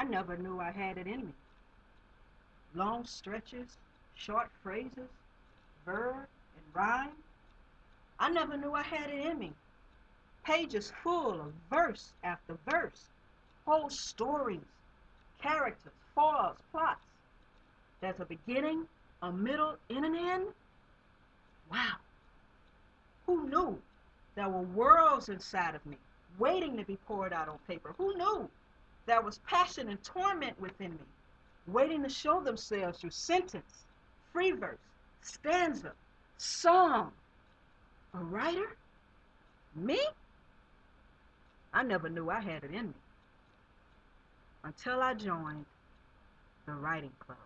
I never knew I had it in me. Long stretches, short phrases, verb and rhyme. I never knew I had it in me. Pages full of verse after verse, whole stories, characters, foils, plots. There's a beginning, a middle, and an end. Wow. Who knew there were worlds inside of me waiting to be poured out on paper? Who knew there was passion and torment within me waiting to show themselves through sentence, free verse, stanza, song? A writer? Me? I never knew I had it in me until I joined the writing club.